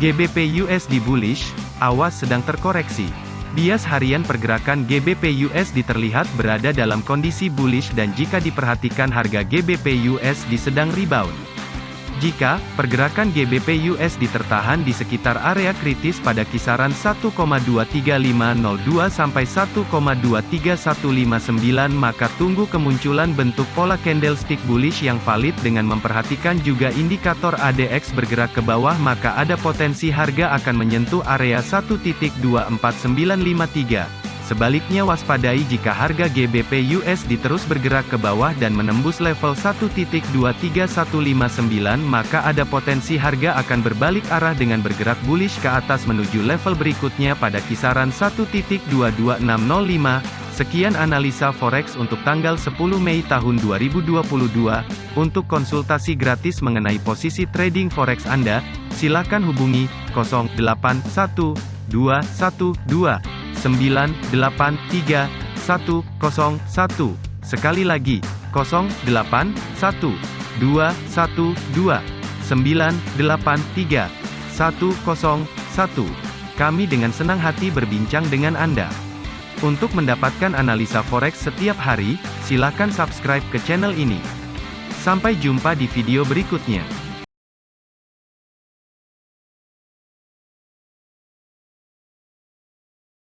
GBP USD bullish, awas sedang terkoreksi. Bias harian pergerakan GBP USD terlihat berada dalam kondisi bullish dan jika diperhatikan harga GBP USD sedang rebound. Jika pergerakan GBP USD tertahan di sekitar area kritis pada kisaran 1,23502 sampai 1,23159 maka tunggu kemunculan bentuk pola candlestick bullish yang valid dengan memperhatikan juga indikator ADX bergerak ke bawah maka ada potensi harga akan menyentuh area 1.24953. Sebaliknya waspadai jika harga GBP USD terus bergerak ke bawah dan menembus level 1.23159 maka ada potensi harga akan berbalik arah dengan bergerak bullish ke atas menuju level berikutnya pada kisaran 1.22605. Sekian analisa forex untuk tanggal 10 Mei tahun 2022. Untuk konsultasi gratis mengenai posisi trading forex Anda, silakan hubungi 081212 983 101. Sekali lagi, 08 1 2 1 2 983 101. Kami dengan senang hati berbincang dengan Anda. Untuk mendapatkan analisa forex setiap hari, silakan subscribe ke channel ini. Sampai jumpa di video berikutnya.